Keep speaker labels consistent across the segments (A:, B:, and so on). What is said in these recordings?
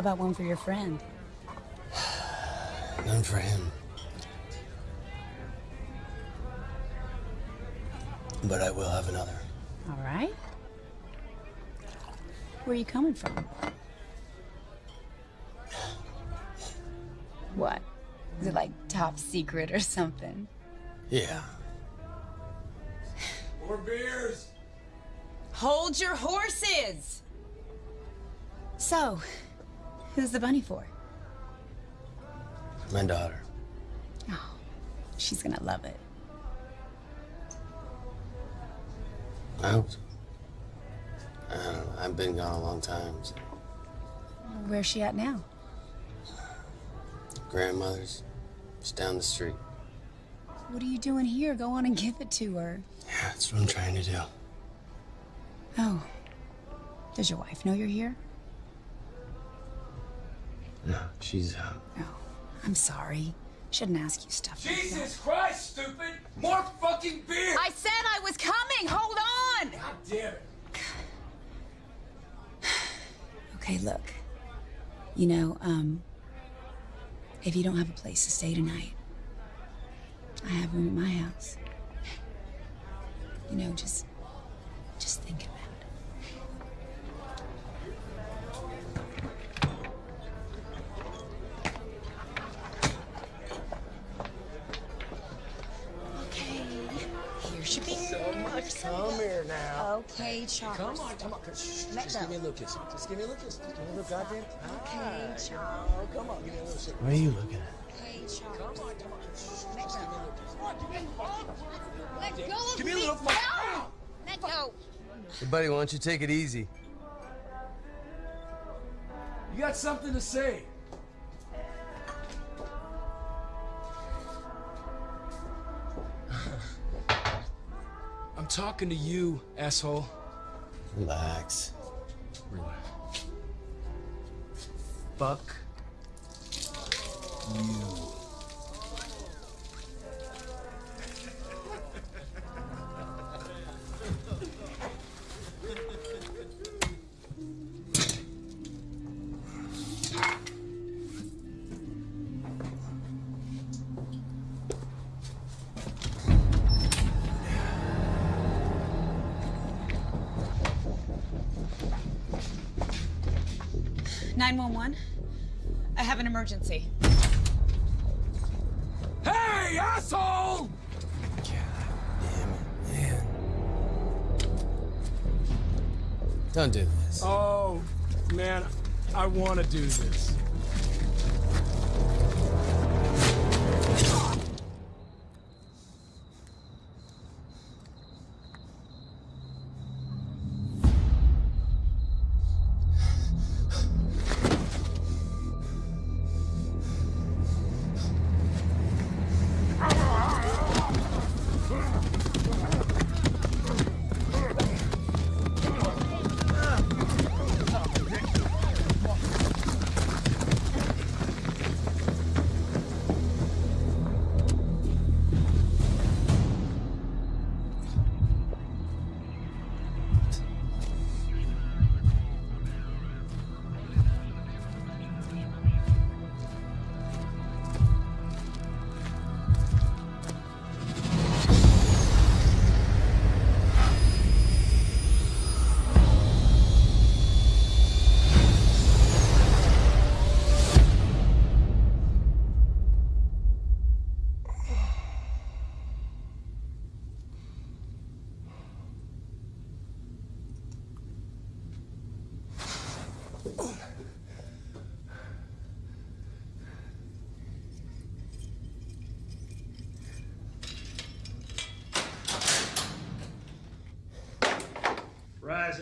A: How about one for your friend?
B: None for him. But I will have another.
A: All right. Where are you coming from? What? Is it like top secret or something?
B: Yeah.
C: More beers!
A: Hold your horses! So, who's the bunny for?
B: My daughter.
A: Oh, she's gonna love it.
B: I hope so. i don't i've been gone a long time. So.
A: Where's she at now?
B: Grandmother's. Just down the street.
A: What are you doing here? Go on and give it to her.
B: Yeah, that's what I'm trying to do.
A: Oh. Does your wife know you're here?
B: No, she's uh
A: Oh, I'm sorry. Shouldn't ask you stuff like that.
C: Jesus Christ, stupid! More fucking beer!
A: I said I was coming! Hold on!
C: God damn it.
A: Okay, look. You know, um, if you don't have a place to stay tonight, I have room at my house. You know, just, just think about it. Okay, Charles.
D: Come on, come on. Shh,
A: Let
D: just
A: go.
D: give me a little kiss. Just give me a little kiss. Just give me a little goddamn.
A: Okay, Charles.
D: Oh, come on. Give me a little shake.
B: What are you looking at?
A: Okay, Charles.
D: Come on, come on. Shh,
A: Let
D: just give me a
A: go.
D: little kiss.
A: Let go of
D: Give me a
A: me.
D: little-
A: No! Let go.
B: Hey, buddy, why don't you take it easy?
C: You got something to say? Talking to you, asshole.
B: Relax.
C: Relax. Fuck you.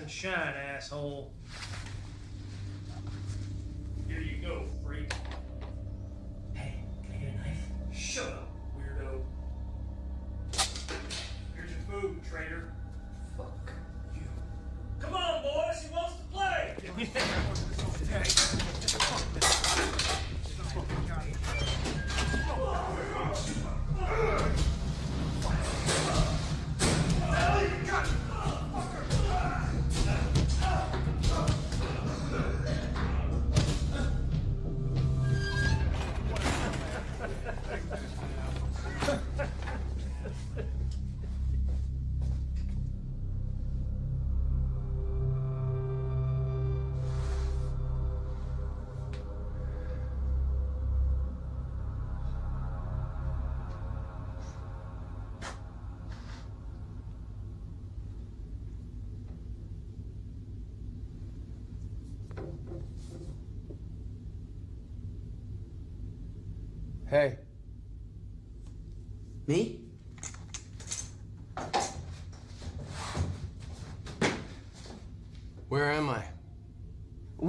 E: Shine, asshole.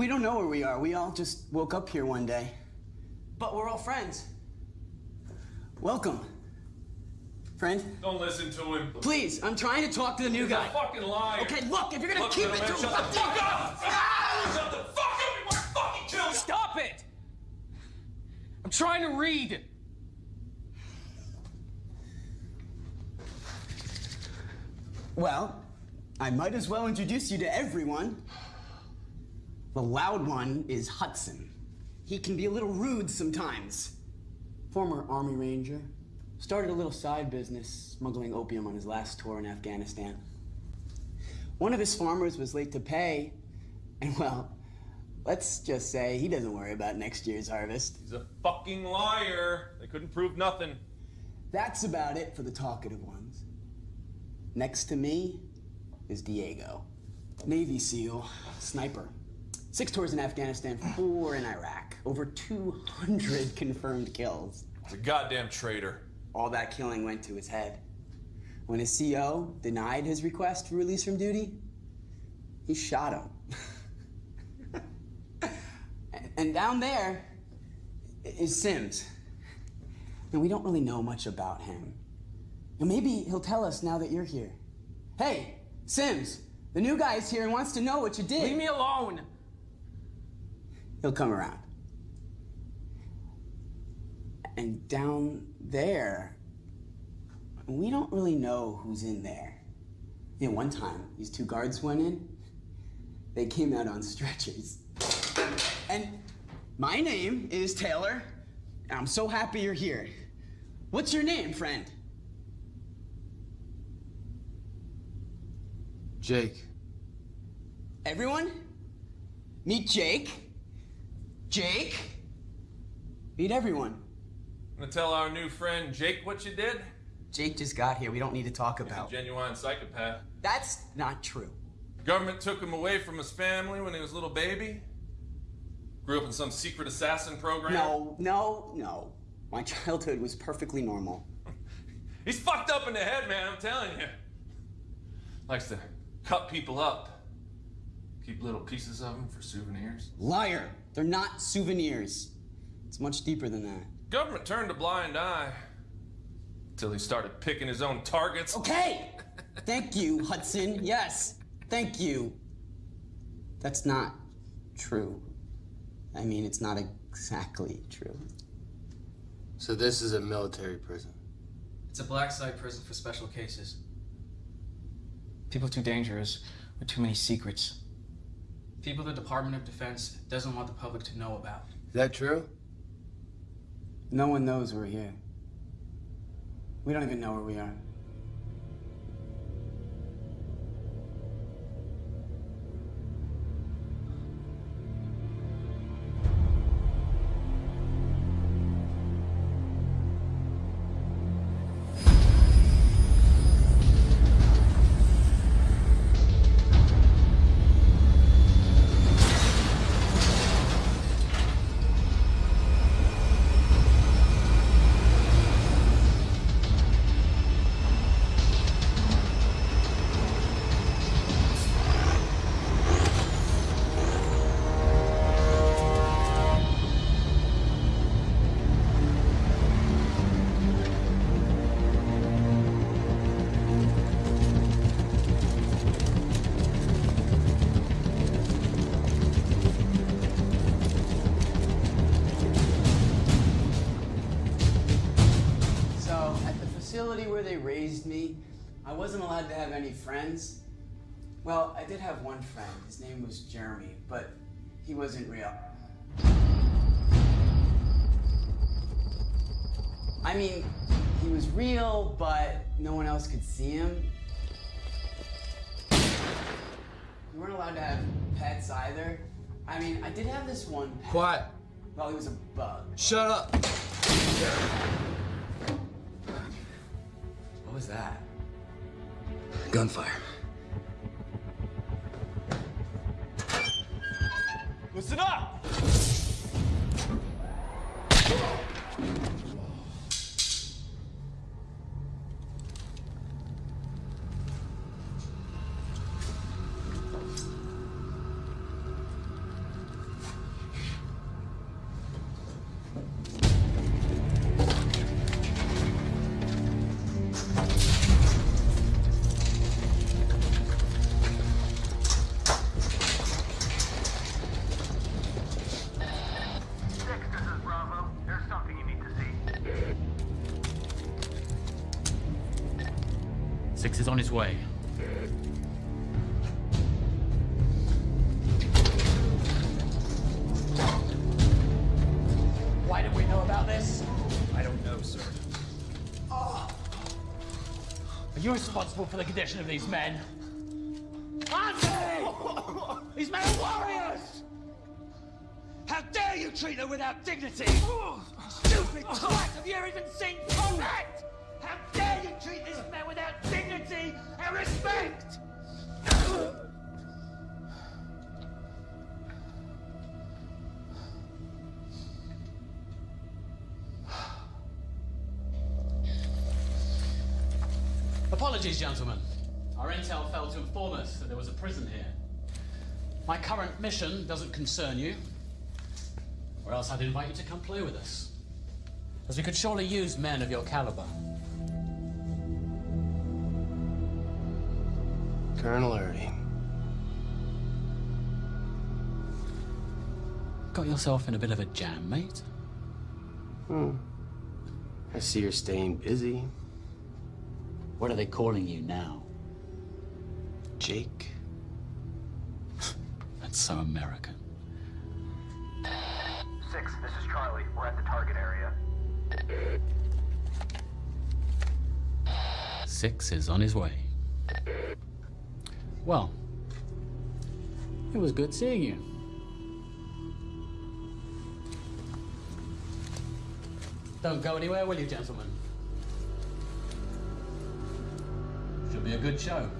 F: Don't know where we are. We all just woke up here one day. But we're all friends. Welcome. Friend?
G: Don't listen to him.
F: Please, I'm trying to talk to the new
G: He's
F: guy.
G: a fucking liar.
F: Okay, look, if you're gonna
G: Look,
F: keep it to
G: shut the fuck up! Shut the fuck up before I fucking kill you!
H: Stop it! I'm trying to read.
F: Well, I might as well introduce you to everyone. The loud one is Hudson. He can be a little rude sometimes. Former Army Ranger. Started a little side business smuggling opium on his last tour in Afghanistan. One of his farmers was late to pay, and well, let's just say he doesn't worry about next year's harvest.
G: He's a fucking liar. They couldn't prove nothing.
F: That's about it for the talkative ones. Next to me is Diego. Navy SEAL, sniper. Six tours in Afghanistan, four in Iraq. Over 200 confirmed kills.
G: He's a goddamn traitor.
F: All that killing went to his head. When his CO denied his request for release from duty, he shot him. and, down there is Sims. And we don't really know much about him. And maybe he'll tell us now that you're here. Hey, Sims, the new guy's here and wants to know what you did.
H: Leave me alone.
F: He'll come around. And down there, we don't really know who's in there. You know, one time, these two guards went in, they came out on stretchers. And my name is Taylor, and I'm so happy you're here. What's your name, friend?
B: Jake.
F: Everyone? Meet Jake. Jake. Meet everyone.
G: Gonna tell our new friend Jake what you did?
F: Jake just got here. We don't need to talk
G: He's a
F: about.
G: genuine psychopath.
F: That's not true.
G: Government took him away from his family when he was a little baby. Grew up in some secret assassin program.
F: No, no, no. My childhood was perfectly normal.
G: He's fucked up in the head, man, I'm telling you. Likes to cut people up. Keep little pieces of them for souvenirs.
F: Liar. They're not souvenirs. It's much deeper than that.
G: Government turned a blind eye. Until he started picking his own targets.
F: Okay. Thank you, Hudson. Yes. Thank you. That's not true. I mean, it's not exactly true.
B: So this is a military prison.
I: It's a black site prison for special cases. People too dangerous with too many secrets. People the Department of Defense doesn't want the public to know about.
B: Is that true?
F: No one knows we're here. We don't even know where we are. Raised me, I wasn't allowed to have any friends. Well, I did have one friend. His name was Jeremy, but he wasn't real. I mean, he was real, but no one else could see him. We weren't allowed to have pets either. I mean, I did have this one pet.
B: Quiet.
F: Well, he was a bug.
B: Shut up.
F: What was that?
B: Gunfire.
G: Listen up!
H: Responsible for the condition of these men?
J: Anthony! These men are warriors! How dare you treat them without dignity! Stupid twat! Have you ever even seen combat?
H: Apologies, gentlemen. Our intel failed to inform us that there was a prison here. My current mission doesn't concern you, or else I'd invite you to come play with us. As we could surely use men of your caliber.
B: Colonel Erdy.
H: Got yourself in a bit of a jam, mate.
B: Hmm. I see you're staying busy.
H: What are they calling you now?
B: Jake.
H: That's so American.
K: Six, this is Charlie. We're at the target area.
H: Six is on his way. Well, it was good seeing you. Don't go anywhere, will you, gentlemen? Should be a good show.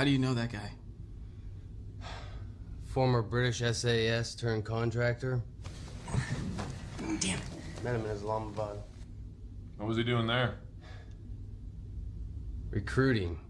L: How do you know that guy?
B: Former British SAS turned contractor.
F: Damn it.
B: Met him in Islamabad.
G: What was he doing there?
B: Recruiting.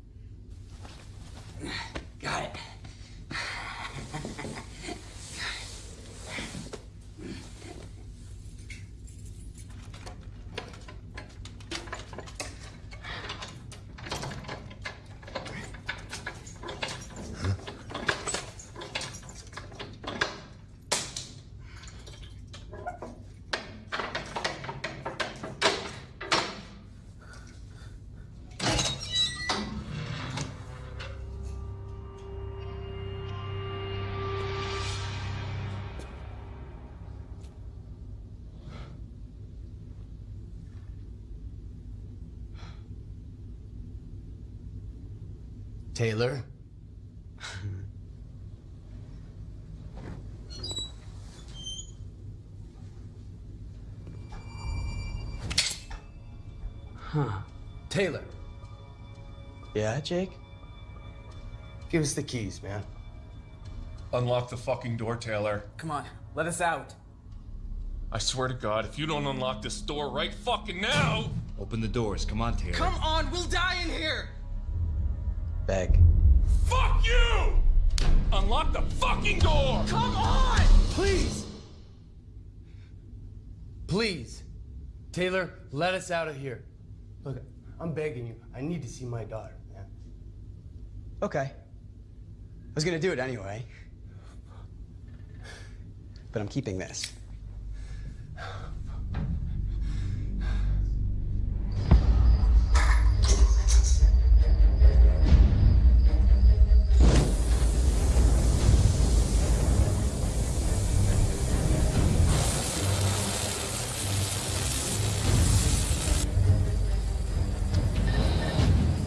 B: Yeah, Jake? Give us the keys, man.
G: Unlock the fucking door, Taylor.
L: Come on, let us out.
G: I swear to God, if you don't unlock this door right fucking now.
M: Open the doors. Come on, Taylor.
L: Come on, we'll die in here!
B: Beg.
G: Fuck you! Unlock the fucking door!
L: Come on!
B: Please! Please! Taylor, let us out of here. Look, I'm begging you. I need to see my daughter, man.
F: Okay. I was gonna do it anyway. But I'm keeping this.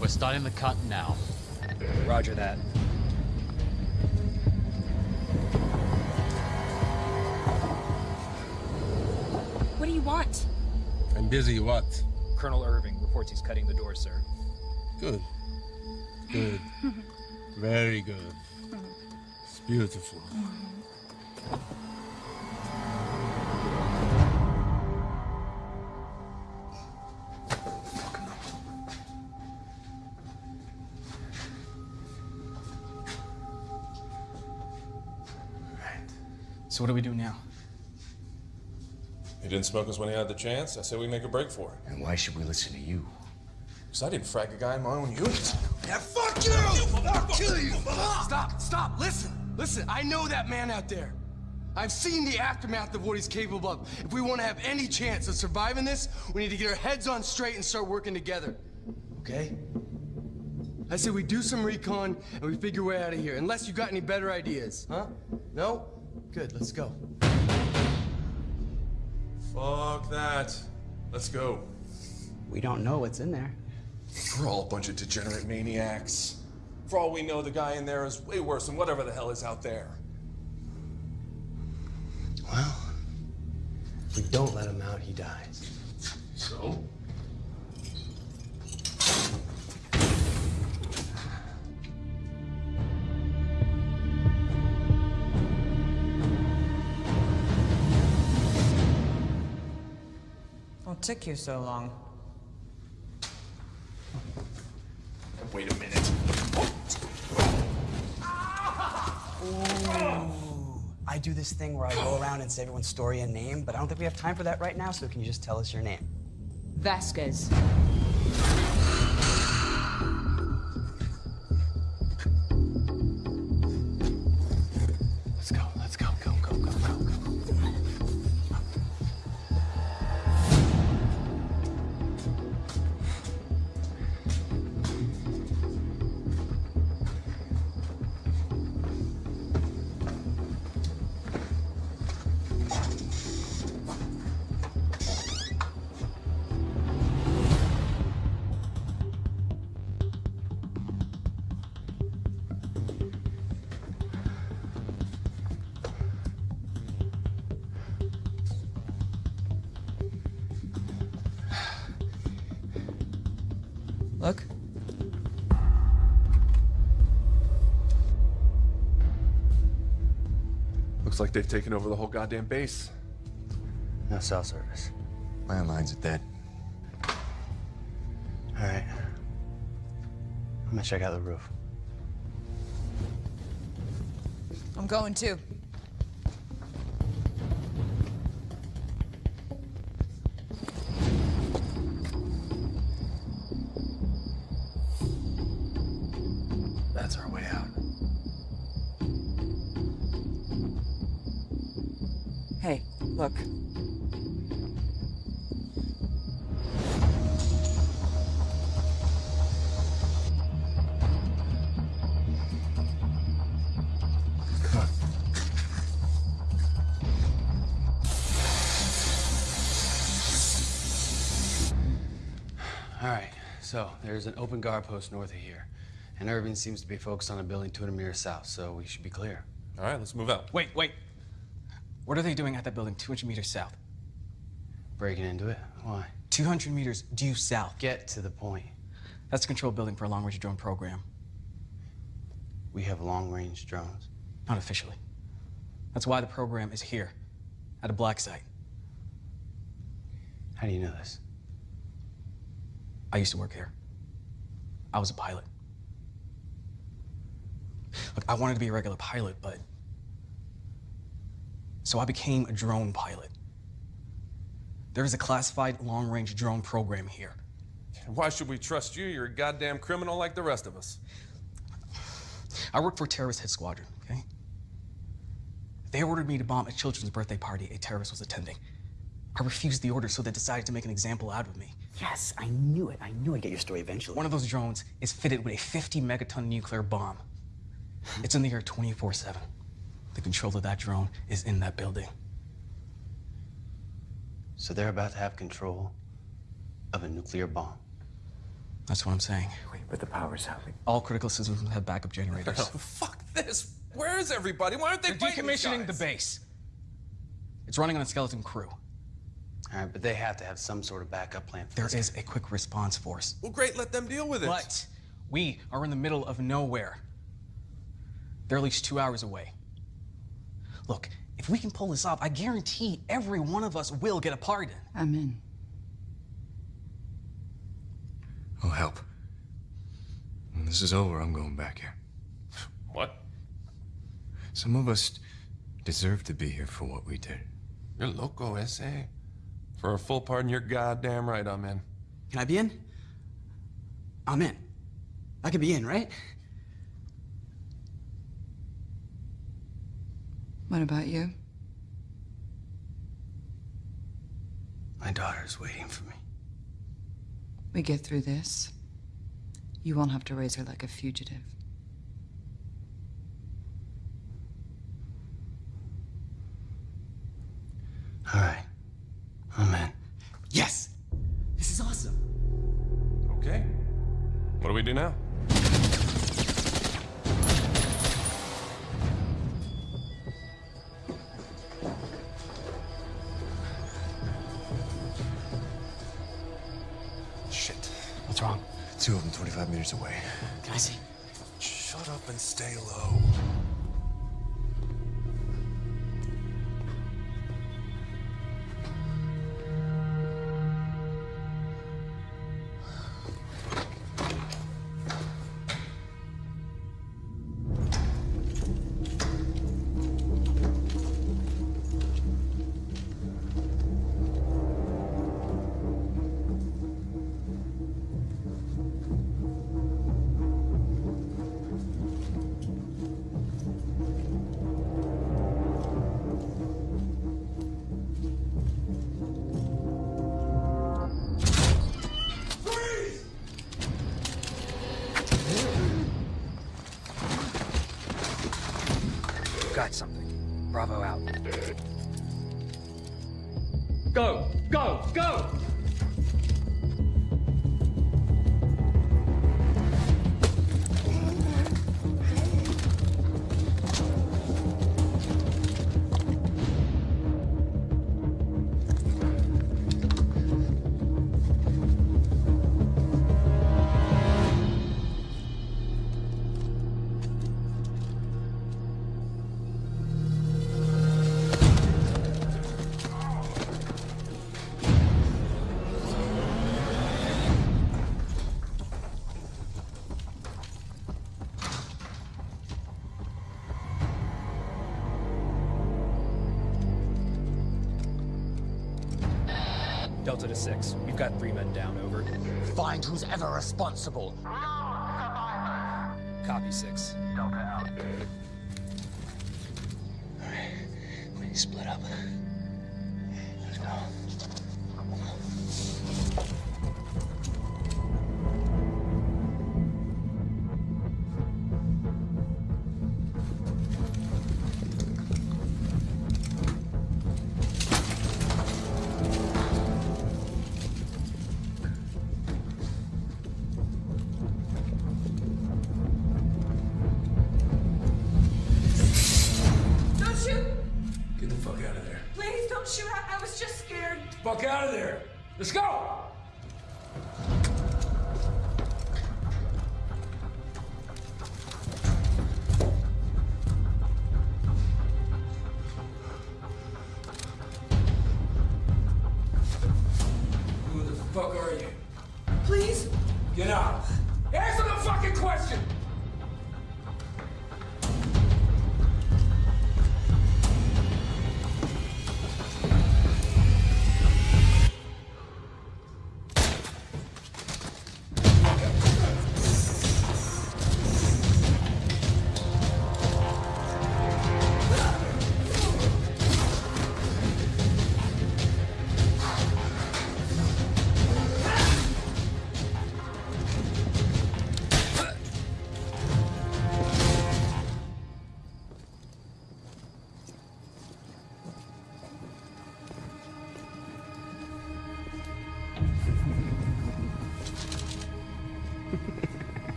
H: We're starting the cut now.
L: Roger that.
A: What do you want?
N: I'm busy, what?
L: Colonel Irving reports he's cutting the door, sir.
N: Good. Good. Very good.
C: It's beautiful. Mm-hmm.
I: So what do we do now?
G: He didn't smoke us when he had the chance. I said we make a break for it.
O: And why should we listen to you?
G: Because I didn't frag a guy in my own unit.
B: Yeah, fuck you! I'll kill you! Stop, stop, listen, listen, I know that man out there. I've seen the aftermath of what he's capable of. If we want to have any chance of surviving this, we need to get our heads on straight and start working together. Okay? I say we do some recon and we figure a way out of here. Unless you got any better ideas, huh? No? Good, let's go.
G: Fuck that. Let's go.
F: We don't know what's in there.
G: We're all a bunch of degenerate maniacs. For all we know, the guy in there is way worse than whatever the hell is out there.
B: Well, if we don't let him out, he dies.
G: So?
P: Took you so long?
G: Wait a minute.
F: I do this thing where I go around and say everyone's story and name, but I don't think we have time for that right now, so can you just tell us your name?
P: Vasquez.
G: Looks like they've taken over the whole goddamn base.
B: No cell service.
O: Landlines are dead.
B: All right. I'm gonna check out the roof.
P: I'm going too.
B: There's an open guard post north of here. And Irving seems to be focused on a building 200 meters south, so we should be clear.
G: All right, let's move out.
I: Wait, wait. What are they doing at that building 200 meters south?
B: Breaking into it? Why?
I: 200 meters due south.
B: Get to the point.
I: That's a control building for a long-range drone program.
B: We have long-range drones.
I: Not officially. That's why the program is here, at a black site.
B: How do you know this?
I: I used to work here. I was a pilot. Look, I wanted to be a regular pilot, but. So I became a drone pilot. There is a classified long range drone program here.
G: Why should we trust you? You're a goddamn criminal like the rest of us.
I: I work for Terrorist Hit Squadron, okay? They ordered me to bomb a children's birthday party a terrorist was attending. I refused the order, so they decided to make an example out of me.
F: Yes, I knew it. I knew I'd get your story eventually.
I: One of those drones is fitted with a 50 megaton nuclear bomb. It's in the air 24 7. The control of that drone is in that building.
B: So they're about to have control of a nuclear bomb.
I: That's what I'm saying.
O: Wait, but the power's out.
I: All critical systems have backup generators.
G: Fuck this. Where is everybody? Why aren't they
I: They're
G: fighting these
I: decommissioning the base. It's running on a skeleton crew.
B: All right, but they have to have some sort of backup plan. For
I: There
B: this.
I: is a quick response force.
G: Well, great. Let them deal with it.
I: But we are in the middle of nowhere. They're at least two hours away. Look, if we can pull this off, I guarantee every one of us will get a pardon.
P: I'm in.
O: I'll help. When this is over, I'm going back here.
G: What?
O: Some of us deserve to be here for what we did.
G: You're loco, ese. For a full pardon, you're goddamn right I'm in.
F: Can I be in? I'm in. I could be in, right?
P: What about you?
F: My daughter's waiting for me.
P: We get through this. You won't have to raise her like a fugitive.
F: All right. I'm in. Yes! This is awesome.
G: Okay. What do we do now?
O: Shit.
F: What's wrong?
O: Two of them 25 meters away.
F: Can I see?
G: Shut up and stay low.
Q: Go! Go! Go!
L: To six. We've got three men down. Over.
Q: Find who's ever responsible.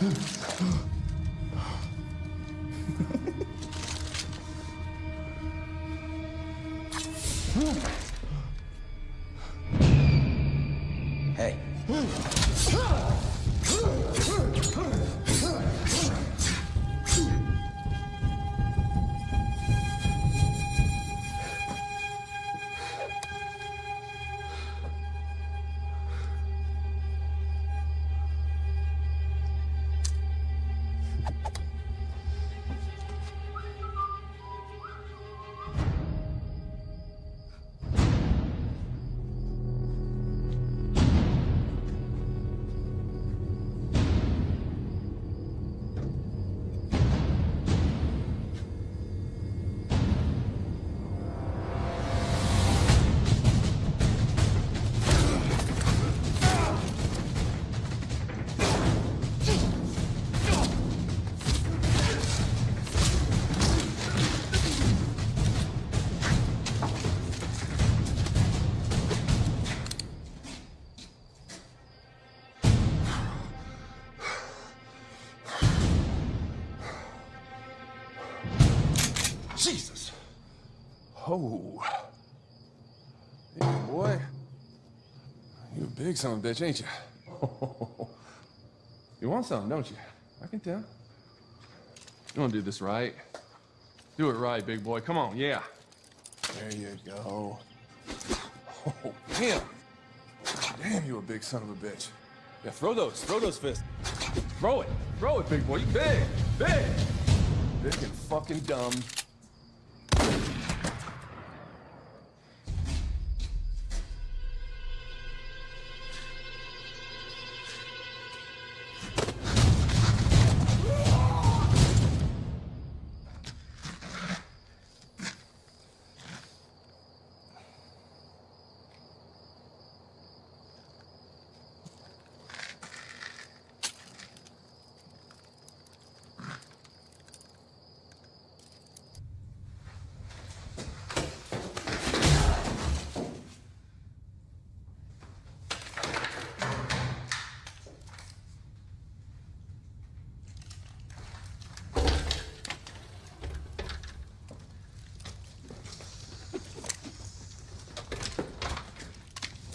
G: Huh? Big son of a bitch, ain't you? You want something, don't you? I can tell. You want to do this right? Do it right, big boy. Come on, yeah. There you go. Oh, damn. Damn, you a big son of a bitch. Yeah, throw those. Throw those fists. Throw it. Throw it, big boy. You big. Big. Big and fucking dumb.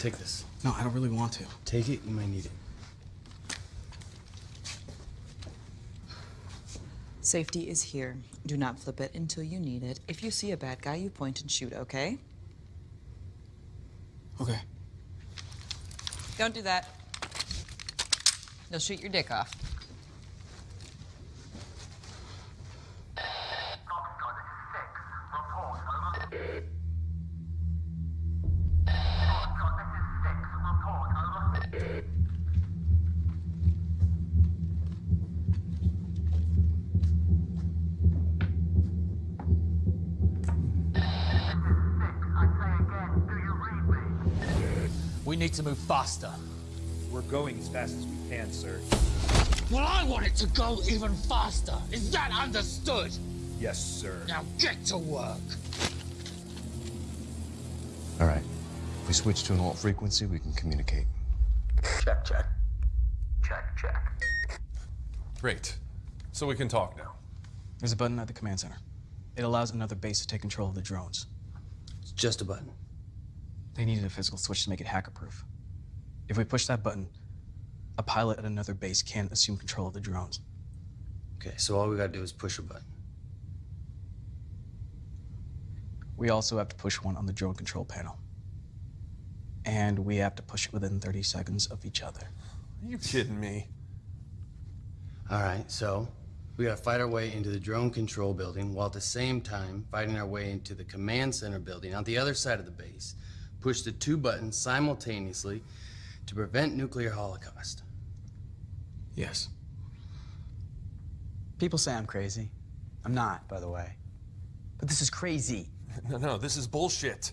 B: Take this.
I: No, I don't really want to.
B: Take it, you might need it.
P: Safety is here. Do not flip it until you need it. If you see a bad guy, you point and shoot, okay?
I: Okay.
P: Don't do that. They'll shoot your dick off.
R: To move faster.
L: We're going as fast as we can, sir.
H: Well, I want it to go even faster. Is that understood?
L: Yes, sir.
H: Now get to work.
O: All right. If we switch to an alt frequency, we can communicate.
K: Check, check. Check, check.
G: Great. So we can talk now.
I: There's a button at the command center. It allows another base to take control of the drones.
B: It's just a button.
I: They needed a physical switch to make it hacker-proof. If we push that button, a pilot at another base can't assume control of the drones.
B: Okay, so all we gotta do is push a button.
I: We also have to push one on the drone control panel. And we have to push it within 30 seconds of each other.
G: Are you kidding me?
B: All right, so we gotta fight our way into the drone control building while at the same time fighting our way into the command center building on the other side of the base. Push the two buttons simultaneously to prevent nuclear holocaust.
I: Yes. People say I'm crazy. I'm not, by the way. But this is crazy.
G: No, no, this is bullshit.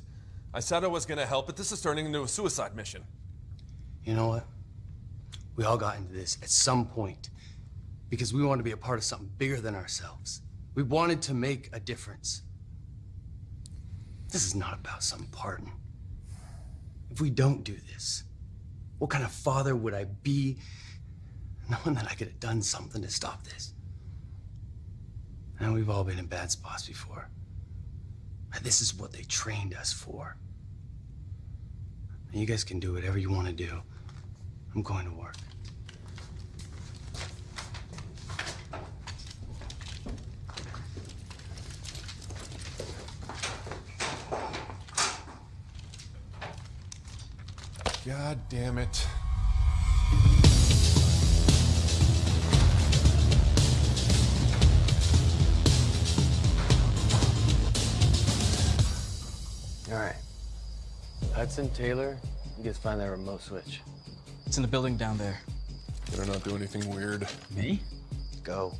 G: I said I was gonna help, but this is turning into a suicide mission.
B: You know what? We all got into this at some point because we wanted to be a part of something bigger than ourselves. We wanted to make a difference. This is not about some pardon. If we don't do this, what kind of father would I be knowing that I could have done something to stop this? And we've all been in bad spots before. And this is what they trained us for. You guys can do whatever you want to do. I'm going to work.
G: God damn it.
B: All right. Hudson, Taylor, you guys find that remote switch.
I: It's in the building down there.
G: Better not do anything weird.
I: Me?
B: Go.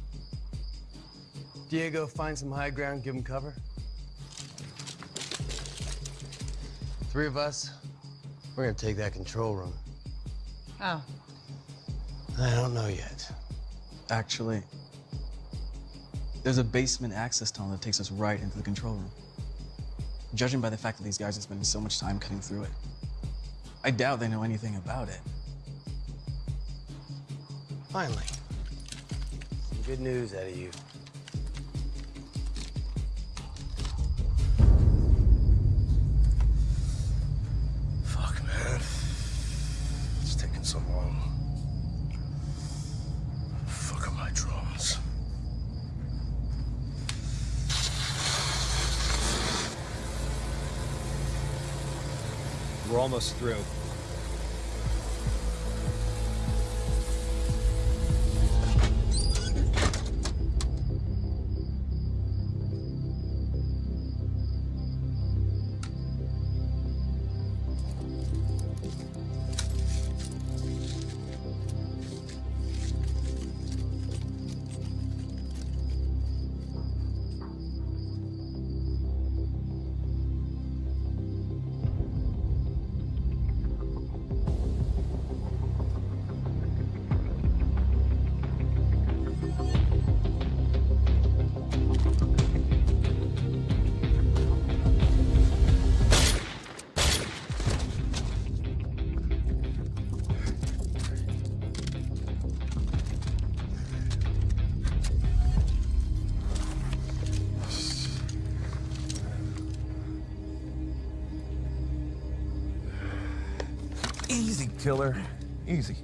B: Diego, find some high ground, give him cover. Three of us, we're gonna take that control room.
P: Oh.
B: I don't know yet.
I: Actually, there's a basement access tunnel that takes us right into the control room. Judging by the fact that these guys are spending so much time cutting through it, I doubt they know anything about it.
B: Finally. Some good news out of you.
L: Almost through.
G: Killer. Easy.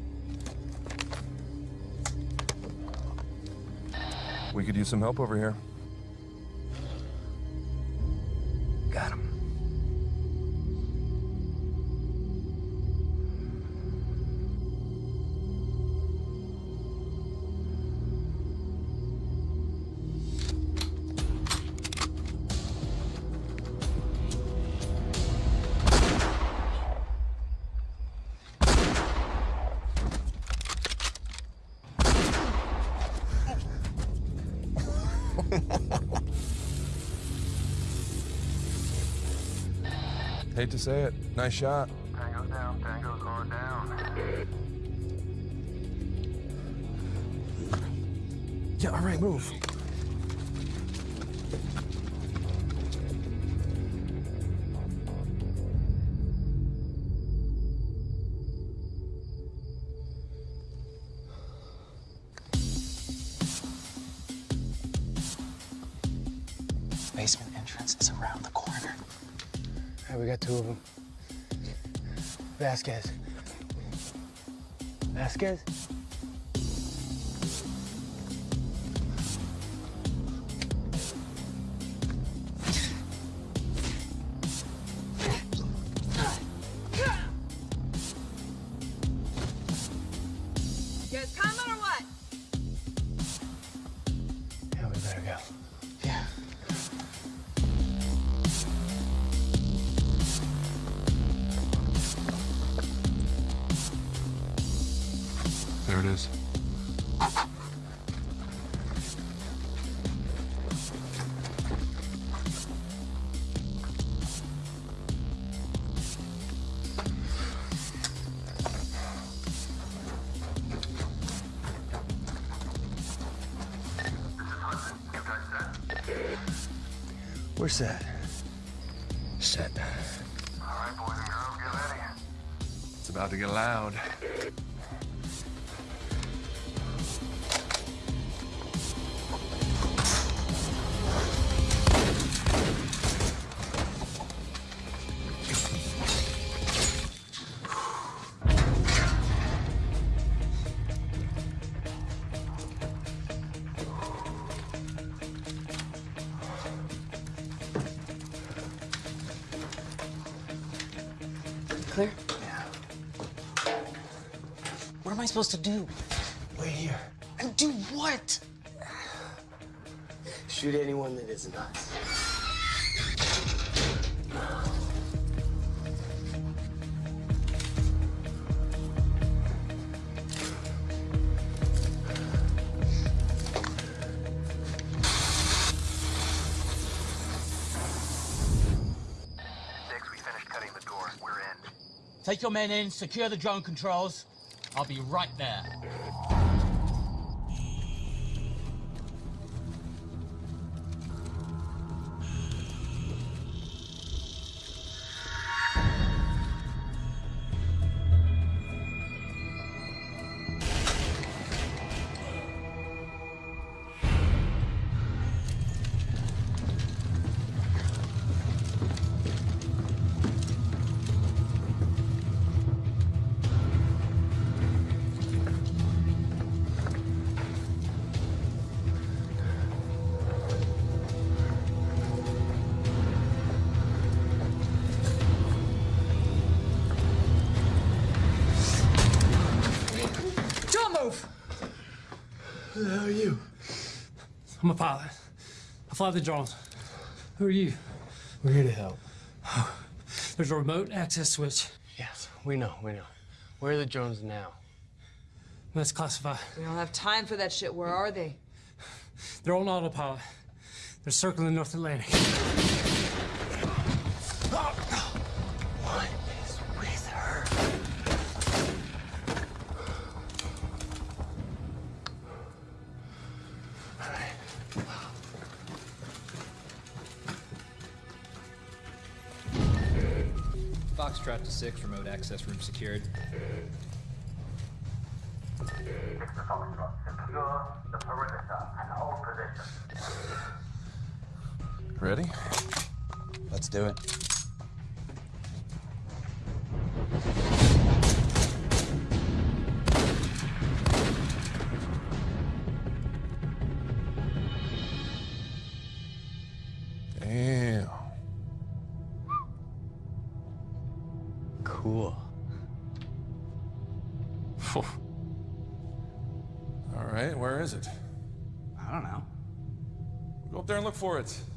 G: We could use some help over here. Hate to say it. Nice shot.
K: Tango's down, Tango's going down.
G: Yeah, all right, move.
B: Vasquez. Vasquez? We're
F: supposed to do?
B: Wait here.
F: And do what?
B: Shoot anyone that isn't us.
K: Six, we finished cutting the door. We're in.
H: Take your men in, secure the drone controls. I'll be right there.
C: A pilot. I fly the drones. Who are you?
B: We're here to help.
C: There's a remote access switch.
B: Yes, we know, we know. Where are the drones now?
C: That's classified.
P: We don't have time for that shit. Where are they?
C: They're on autopilot. They're circling North Atlantic.
L: Access room secured.
K: Six to Foxtrot. Secure the perimeter and hold position.
G: Ready?
I: Let's do it.
G: For it.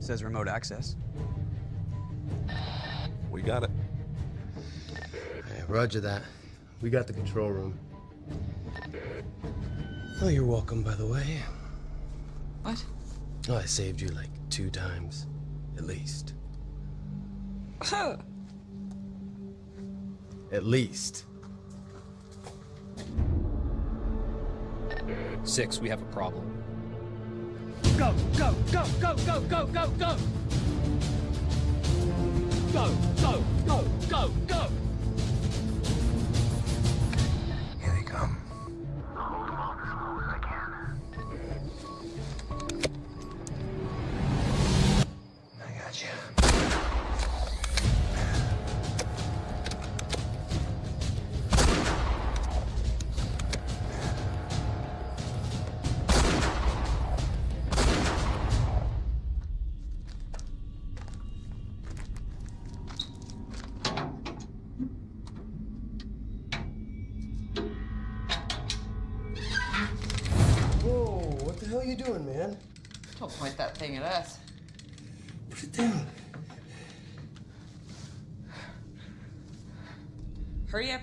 I: Says remote access.
G: We got it.
B: Hey, roger that. We got the control room. Oh, you're welcome, by the way.
P: What?
B: Oh, I saved you like two times, at least. At least.
L: Six, we have a problem.
Q: Go, go, go, go, go, go, go, go! Go, go, go, go, go!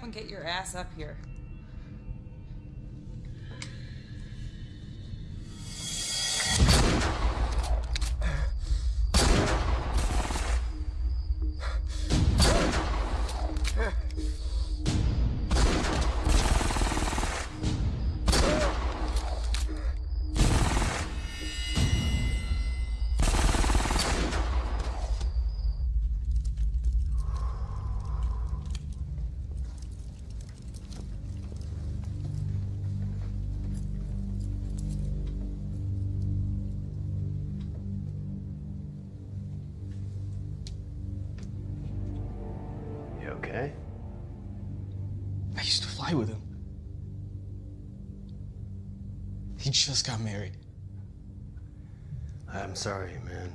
P: And get your ass up here.
I: Got married.
F: I'm sorry, man.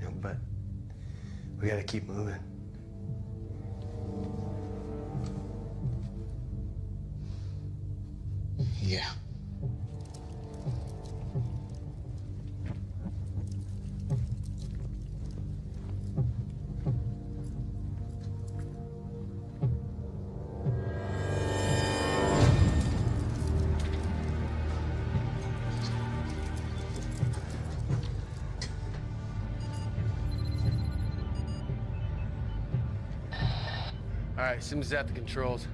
F: You know, but we gotta keep moving.
B: All right, Sims at the controls.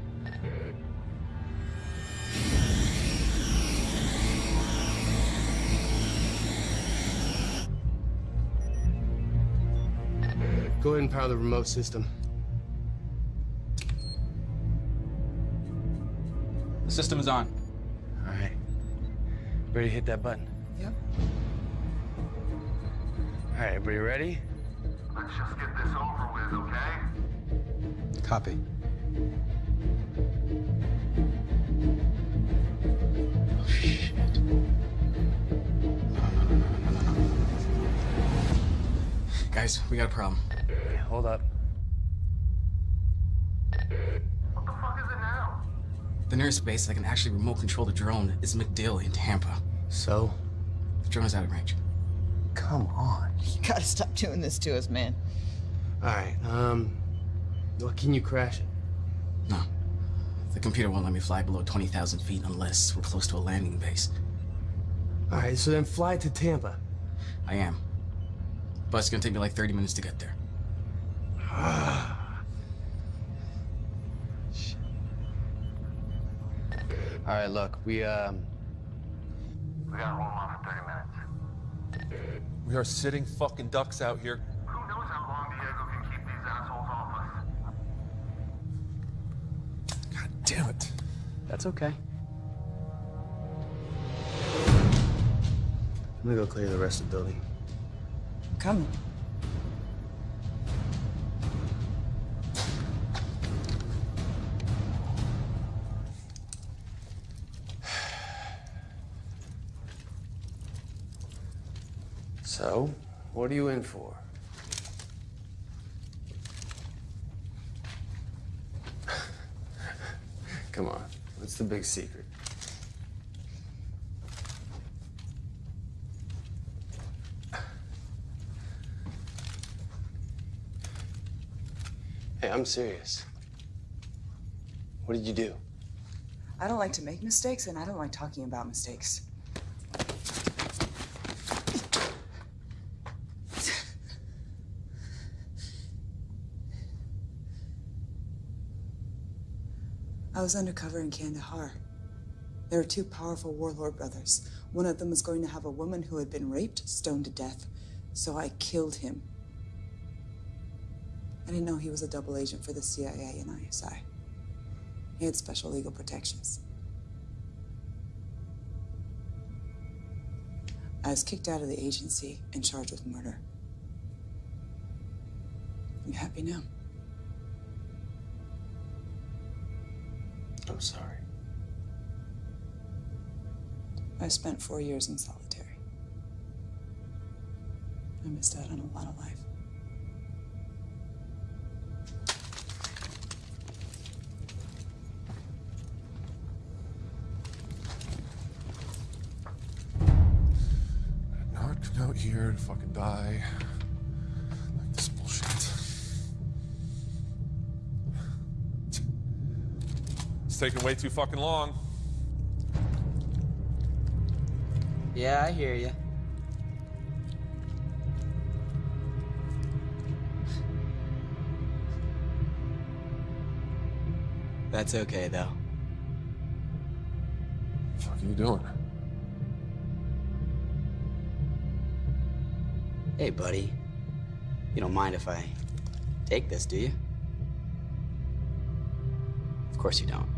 B: Go ahead and power the remote system.
I: The system is on.
B: All right. Ready to hit that button?
P: Yep.
B: All right, everybody ready?
K: Let's just get this over with, okay?
I: Copy. Oh, shit. Guys, we got a problem.
B: Hold up.
K: What the fuck is it now?
I: The nearest base that can actually remote control the drone is MacDill in Tampa.
B: So?
I: The drone is out of range.
B: Come on.
P: You gotta stop doing this to us, man.
B: All right, um, what can you crash it?
I: No. The computer won't let me fly below 20,000 feet unless we're close to a landing base.
B: All right, so then fly to Tampa.
I: I am. But it's gonna take me like 30 minutes to get there.
B: All right, look, we, um,
K: We gotta roll them off in 30 minutes.
G: We are sitting fucking ducks out here.
K: Who knows how long Diego can keep these assholes off us?
G: God damn it.
F: That's okay.
B: I'm gonna go clear the rest of the building.
P: Coming.
B: So, what are you in for? What's the big secret? Hey, I'm serious. What did you do?
P: I don't like to make mistakes, and I don't like talking about mistakes. I was undercover in Kandahar. There were two powerful warlord brothers. One of them was going to have a woman who had been raped stoned to death, so I killed him. I didn't know he was a double agent for the CIA and ISI. He had special legal protections. I was kicked out of the agency and charged with murder. You happy now?
B: I'm sorry.
P: I spent four years in solitary. I missed out on a lot of life.
G: Not come out here to fucking die. It's taking way too fucking long.
F: Yeah, I hear you. That's okay, though.
G: The fuck are you doing?
F: Hey, buddy. You don't mind if I take this, do you? Of course you don't.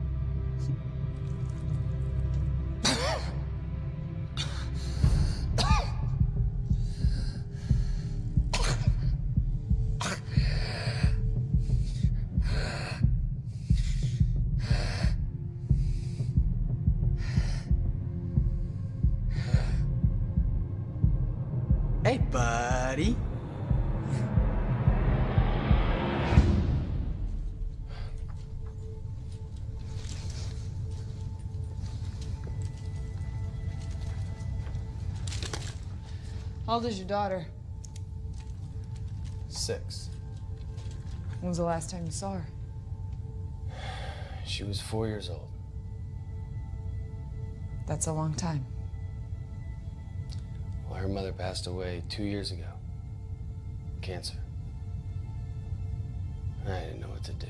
P: How old is your daughter?
B: Six.
P: When was the last time you saw her?
B: She was four years old.
P: That's a long time.
B: Well, her mother passed away two years ago. Cancer. I didn't know what to do.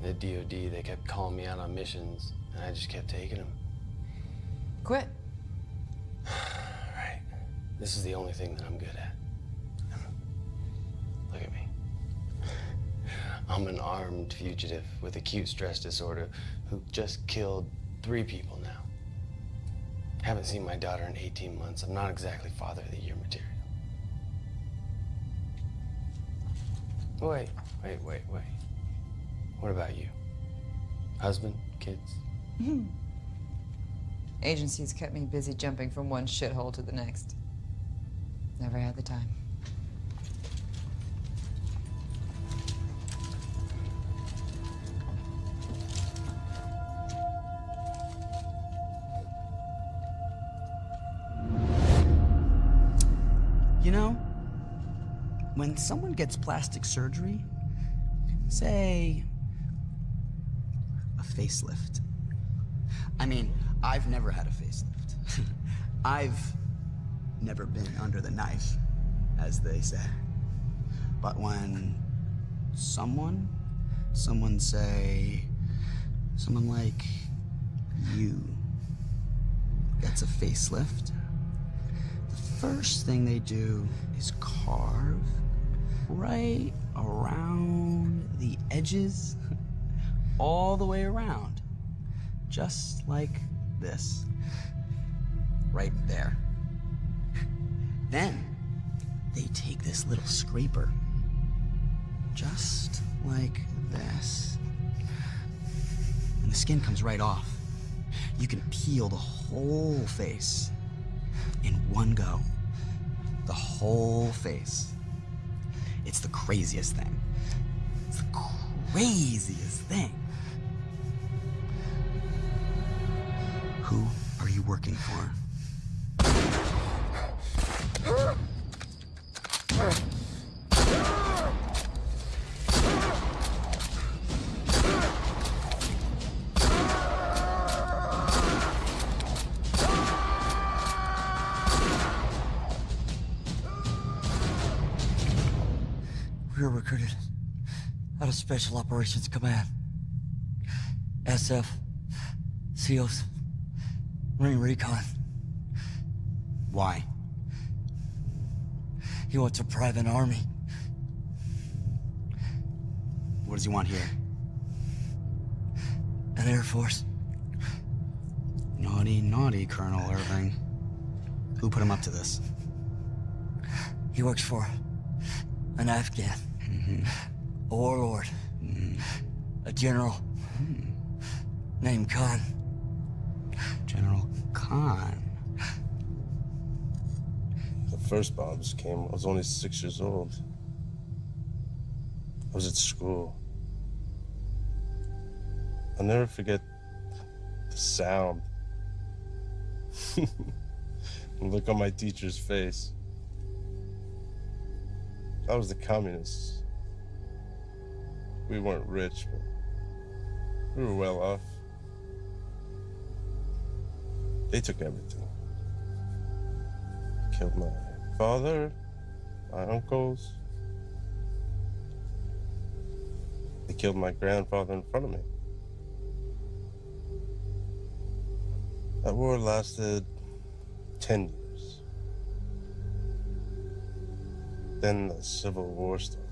B: The DOD, they kept calling me out on missions, and I just kept taking them.
P: Quit.
B: This is the only thing that I'm good at. Look at me. I'm an armed fugitive with acute stress disorder who just killed three people now. Haven't seen my daughter in 18 months. I'm not exactly father of the year material. Wait, wait, wait, wait. What about you? Husband? Kids? Hmm.
P: Agencies kept me busy jumping from one shithole to the next. Never had the time.
F: You know, when someone gets plastic surgery, say a facelift. I mean, I've never had a facelift. I've never been under the knife, as they say. But when someone, someone say, someone like you gets a facelift, the first thing they do is carve right around the edges, all the way around, just like this, right there. Then they take this little scraper, just like this, and the skin comes right off. You can peel the whole face in one go. The whole face. It's the craziest thing. It's the craziest thing. Who are you working for?
S: Operations Command. SF, SEALs, Marine Recon.
F: Why?
S: He wants a private army.
F: What does he want here?
S: An Air Force.
F: Naughty, naughty, Colonel Irving. Who put him up to this?
S: He works for an Afghan. A warlord. A general. Named Khan.
F: General Khan.
T: The first bombs came. I was only six years old. I was at school. I'll never forget the sound. look on my teacher's face. I was the communists. We weren't rich, but we were well off. They took everything. Killed my father, my uncles. They killed my grandfather in front of me. That war lasted 10 years. Then the Civil War started.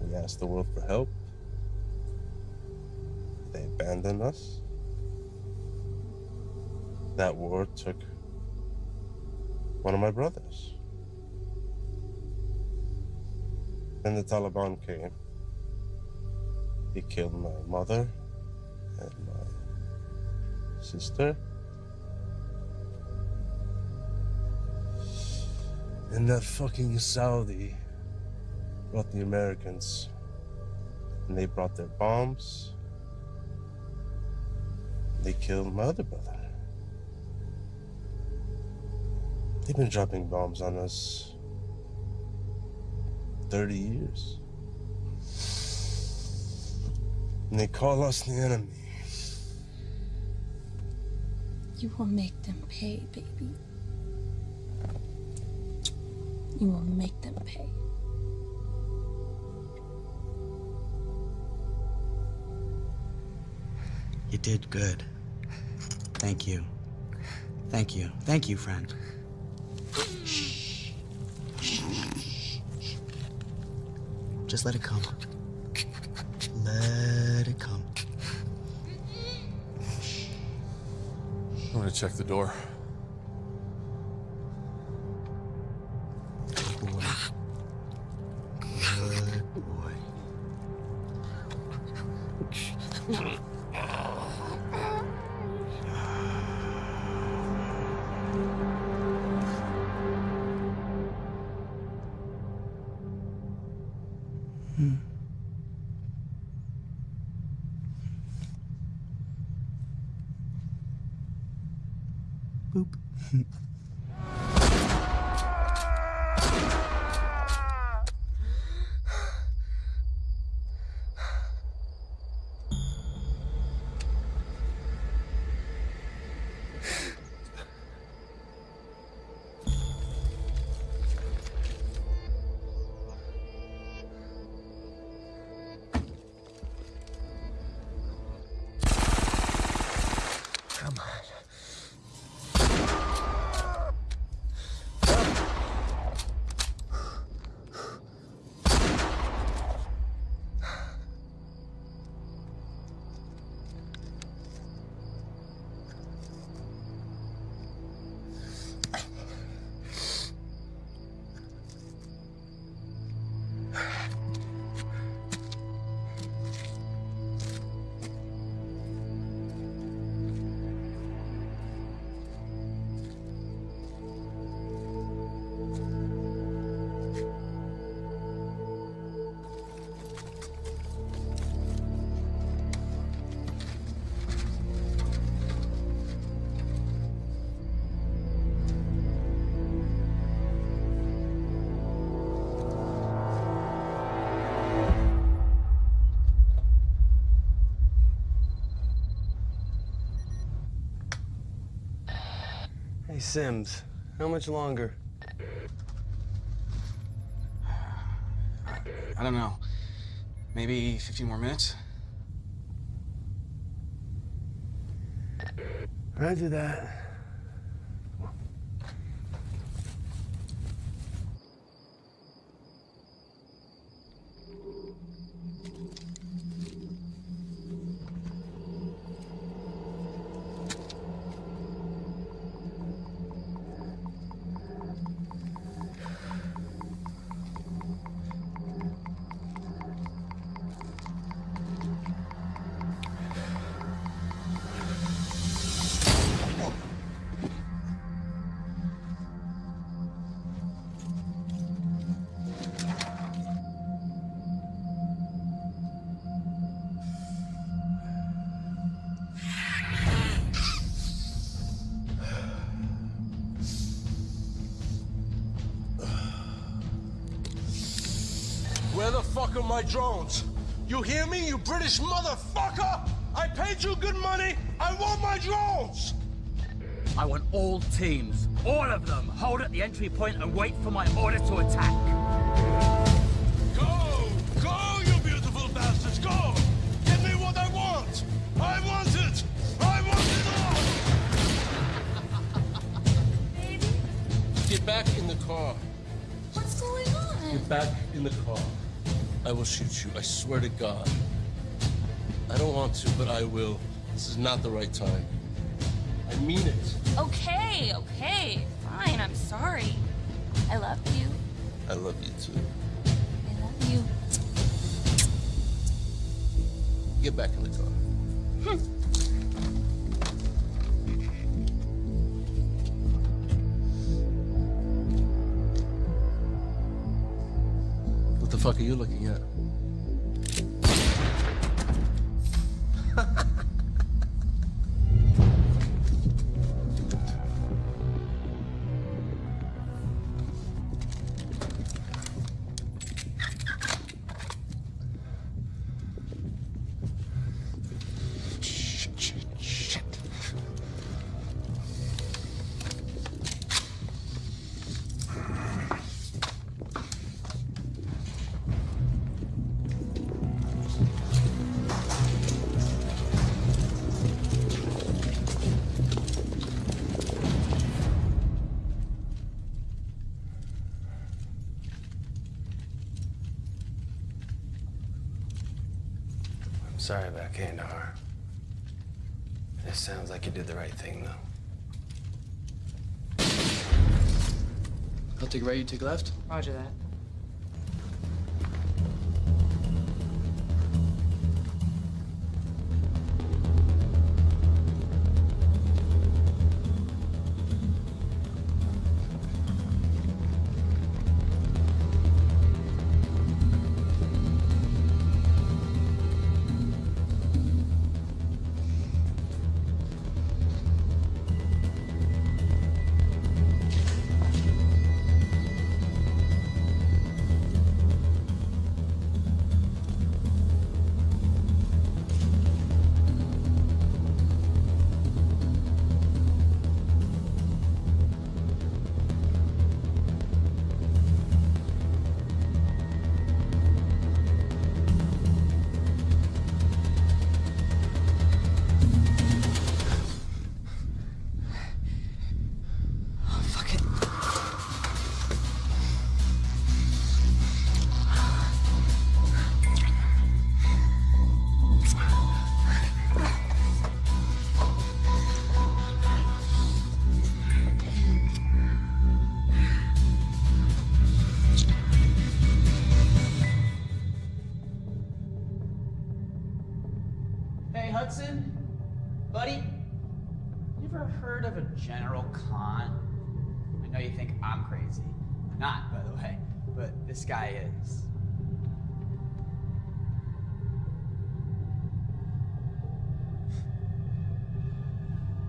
T: We asked the world for help. Abandoned us. That war took one of my brothers. Then the Taliban came. He killed my mother and my sister.
N: And that fucking Saudi brought the Americans. And they brought their bombs. They killed my other brother. They've been dropping bombs on us 30 years. And they call us the enemy.
Q: You will make them pay, baby. You will make them pay.
F: You did good. Thank you. Thank you. Thank you, friend. Just let it come. Let it come.
G: I'm gonna check the door.
B: Sims, how much longer?
I: I don't know. Maybe 15 more minutes?
B: Roger that.
N: Drones? You hear me, you British motherfucker? I paid you good money. I want my drones.
H: I want all teams, all of them, hold at the entry point and wait for my order to attack.
N: Go! Go, you beautiful bastards! Go! Give me what I want! I want it! I want it all! Get back in the car.
Q: What's going on?
N: Get back in the car. I will shoot you. I swear to God. I don't want to, but I will. This is not the right time. I mean it.
U: Okay, okay, fine, I'm sorry. I love you.
N: I love you too.
U: I love you.
N: Get back in the car. Hmm.
B: Fuck are you looking at?
P: Take right, you take left.
F: Roger that.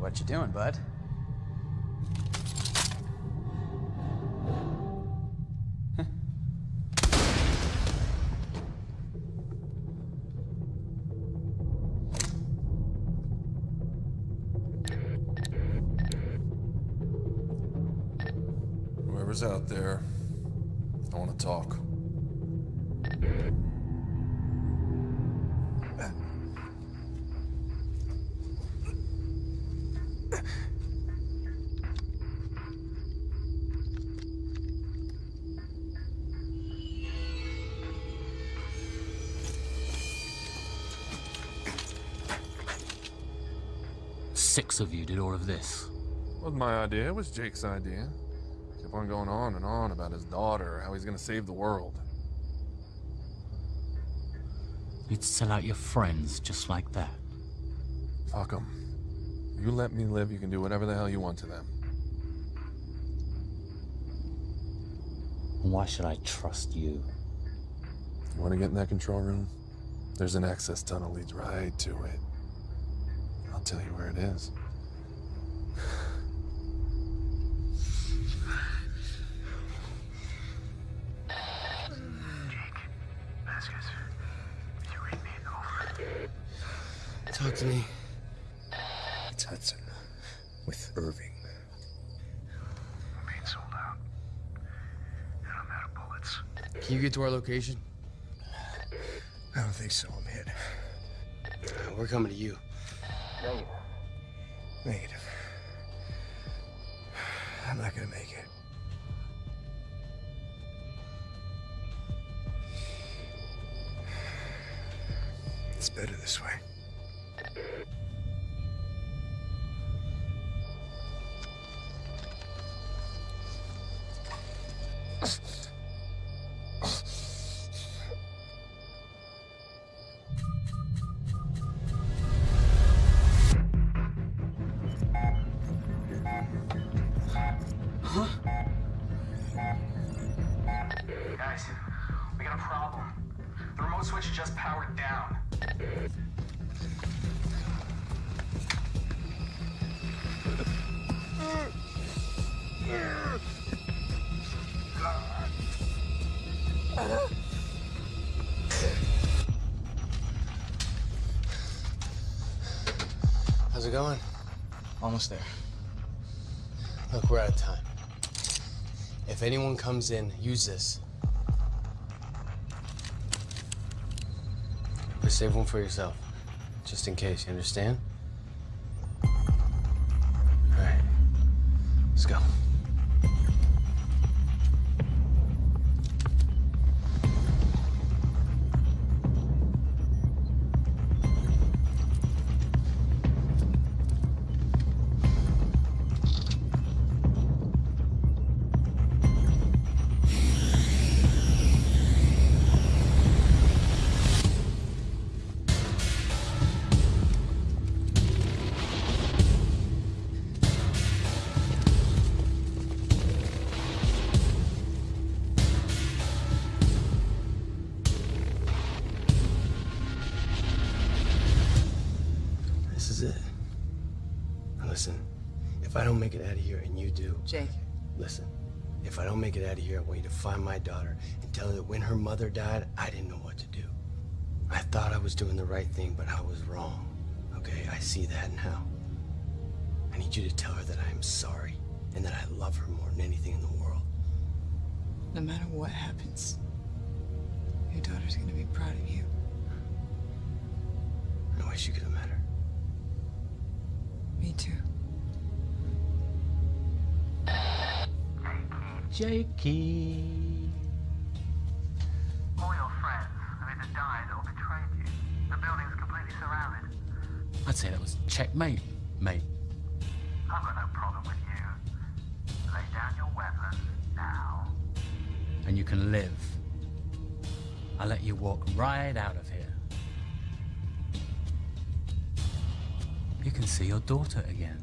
V: What you doing, bud?
G: Wasn't my idea, it was Jake's idea. Kept on going on and on about his daughter, how he's gonna save the world.
H: You'd sell out your friends just like that.
G: Fuck them. You let me live, you can do whatever the hell you want to them.
H: Why should I trust you?
G: You want to get in that control room? There's an access tunnel leads right to it. I'll tell you where it is.
N: To our location? I don't think so. I'm hit.
W: We're coming to you.
X: Negative.
N: Negative. I'm not gonna make it. It's better this way.
B: Going?
I: Almost there.
B: Look, we're out of time. If anyone comes in, use this. But save one for yourself. Just in case, you understand? When her mother died, I didn't know what to do. I thought I was doing the right thing, but I was wrong. Okay, I see that now. I need you to tell her that I am sorry and that I love her more than anything in the world.
P: no matter what happens, your daughter's gonna be proud of you.
B: I wish you could have met her.
P: Me too.
K: Jakey. I'd say that was checkmate, mate.
H: I've got no problem with you. Lay down your weapons now.
K: And you can live. I'll let you walk right out of here. You can see your daughter again.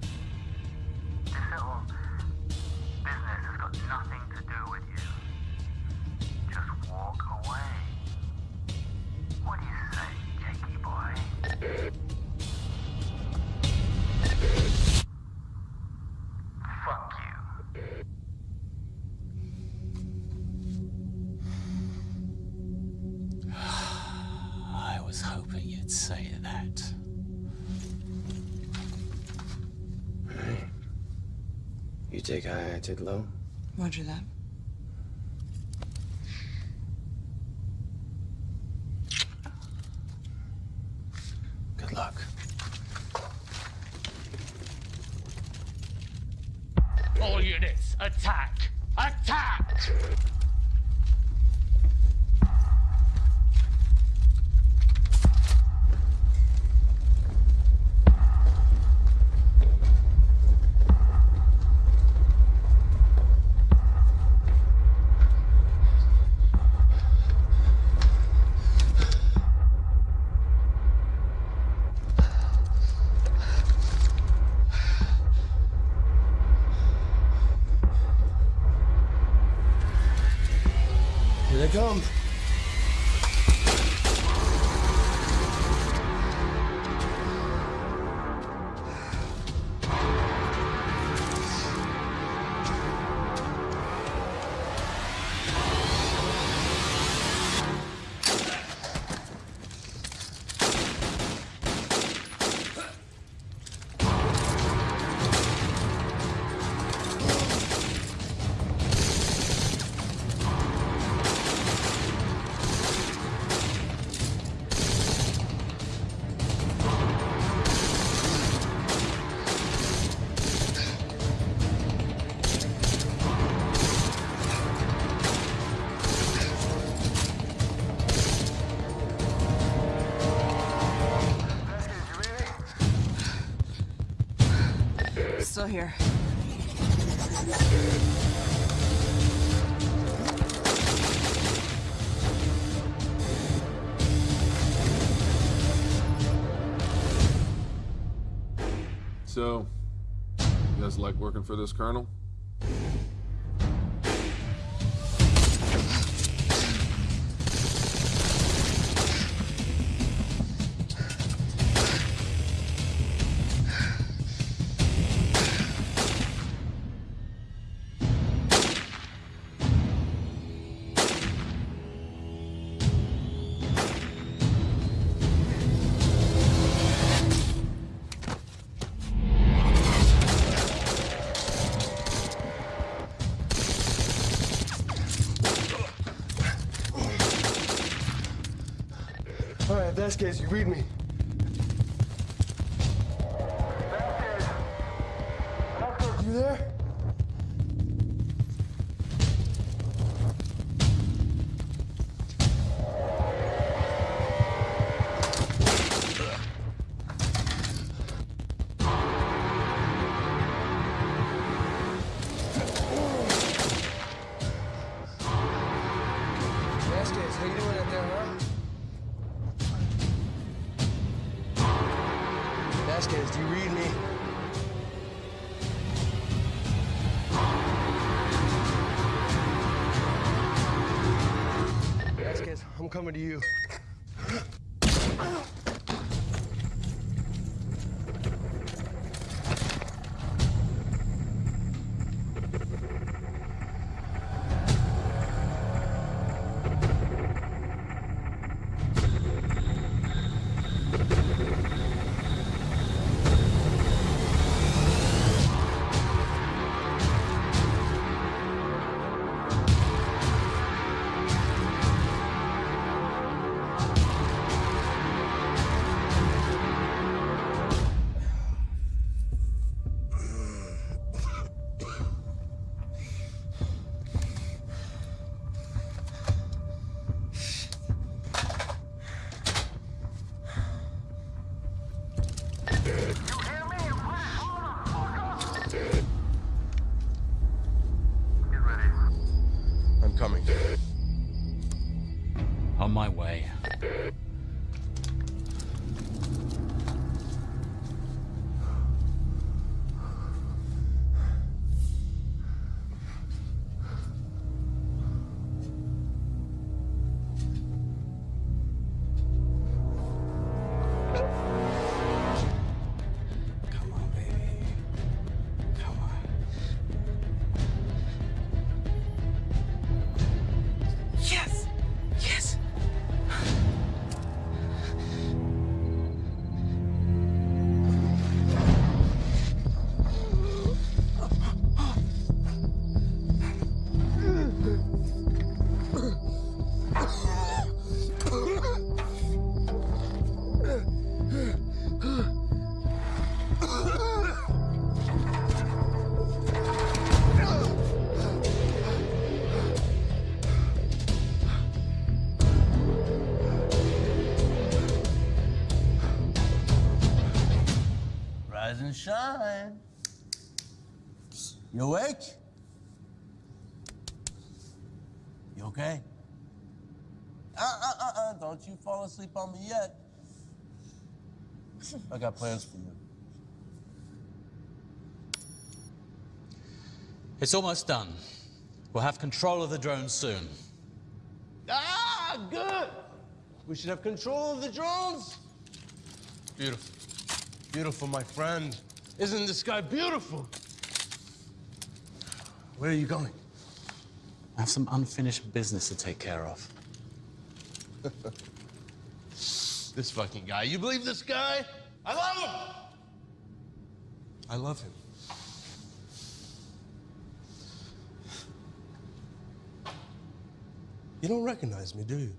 H: This little business has got nothing to do with you. Just walk away. What do you say, Jakey boy?
B: Take high, I take low.
P: Roger that.
G: Guys this working this?
D: Vasquez, you read me. You
N: awake? You okay? Uh, uh, uh, uh, don't you fall asleep on me yet. I got plans for you.
H: It's almost done. We'll have control of the drone soon.
N: Ah, good. We should have control of the drones. Beautiful. Beautiful, my friend. Isn't this guy beautiful? Where are you going?
H: I have some unfinished business to take care of.
N: this fucking guy. You believe this guy? I love him. I love him. You don't recognize me, do you?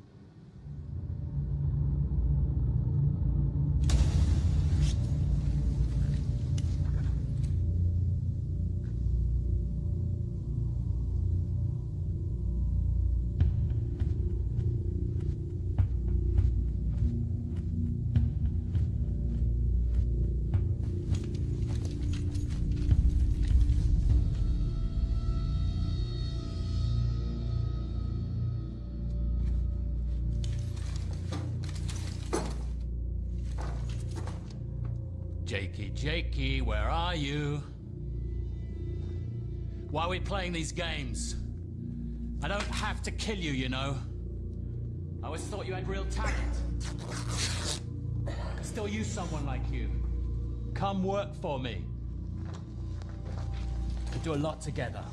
H: Are we playing these games? I don't have to kill you, you know. I always thought you had real talent. I still use someone like you. Come work for me. We could do a lot together.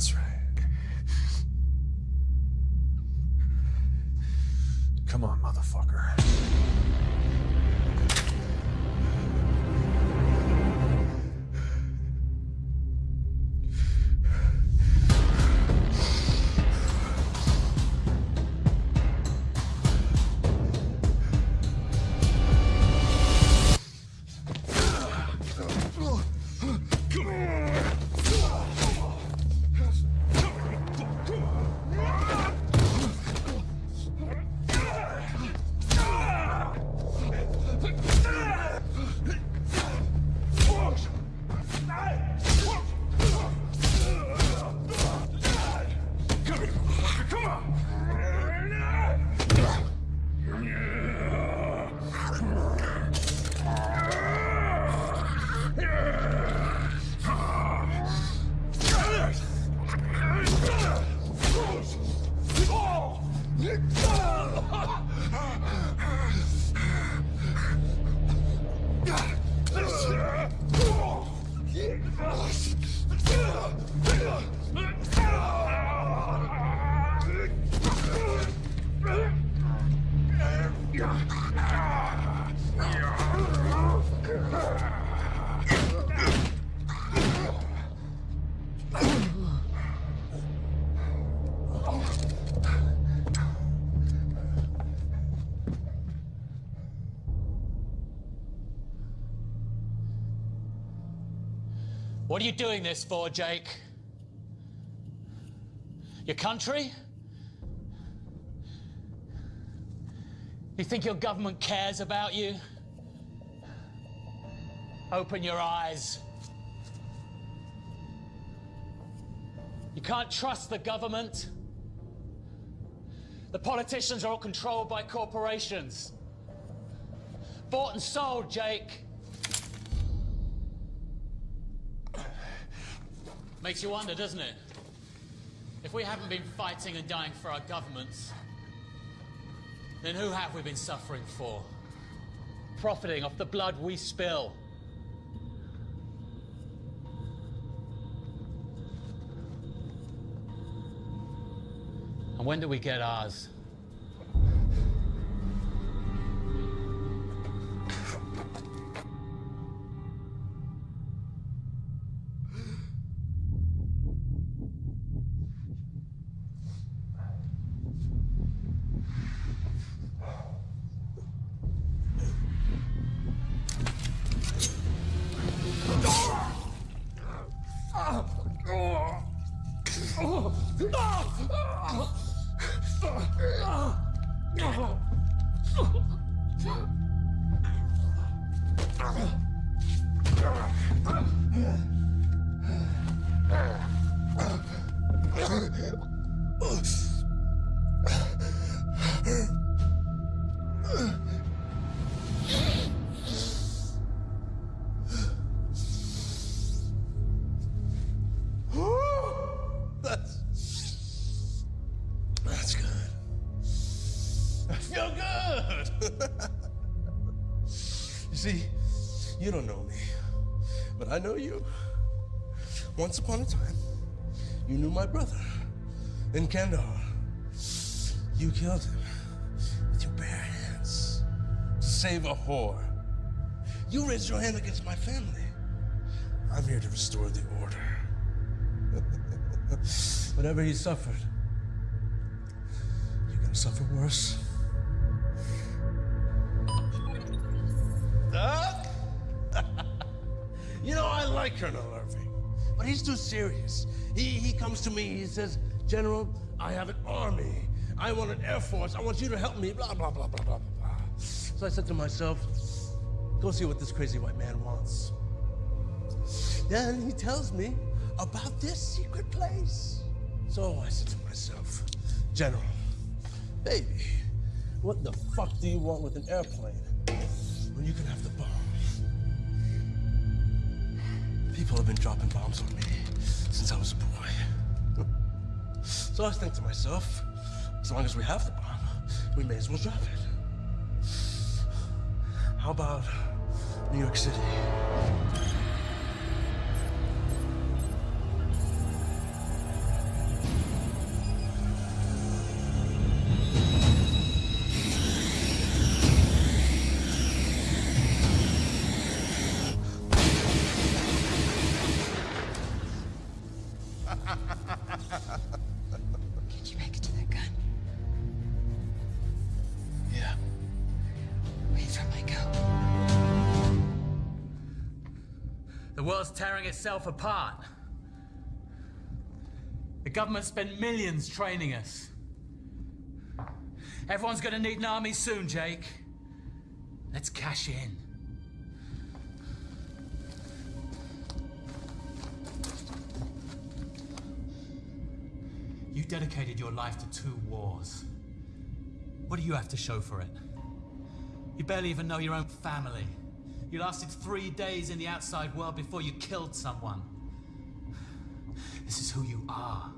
H: That's right. Come on, motherfucker. What are you doing this for, Jake? Your country? You think your government cares about you? Open your eyes. You can't trust the government. The politicians are all controlled by corporations. Bought and sold, Jake. Makes you wonder, doesn't it? If we haven't been fighting and dying for our governments, then who have we been suffering for? Profiting off the blood we spill. And when do we get ours?
N: That's. You. Once upon a time, you knew my brother in Kandahar. You killed him with your bare hands to save a whore. You raised your hand against my family. I'm here to restore the order. Whatever he suffered, you're gonna suffer worse. Like Colonel Irving, but he's too serious. He, he comes to me, he says, General, I have an army. I want an air force. I want you to help me, blah, blah, blah, blah, blah, blah. So I said to myself, go see what this crazy white man wants. Then he tells me about this secret place. So I said to myself, General, baby, what the fuck do you want with an airplane when you can have the People have been dropping bombs on me since I was a boy. so I think to myself, as long as we have the bomb, we may as well drop it. How about New York City?
H: Itself apart. The government spent millions training us. Everyone's gonna need an army soon, Jake. Let's cash in. You dedicated your life to two wars. What do you have to show for it? You barely even know your own family. You lasted three days in the outside world before you killed someone. This is who you are.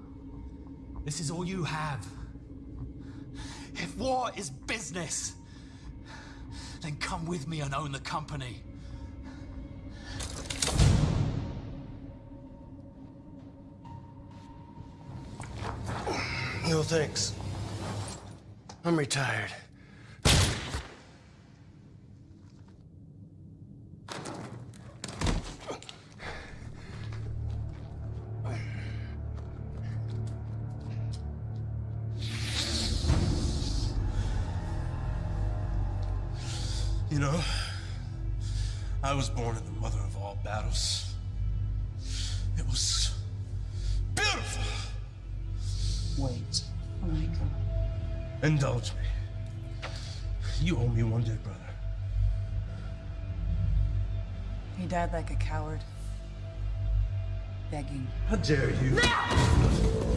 H: This is all you have. If war is business, then come with me and own the company.
N: No thanks. I'm retired. I was born in the mother of all battles. It was beautiful.
P: Wait. Oh my god.
N: Indulge me. You owe me one dead brother.
P: He died like a coward. Begging.
N: How dare you?
Y: The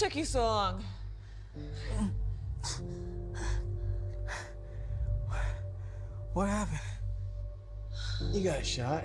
A: took you so long?
B: What happened? You got shot.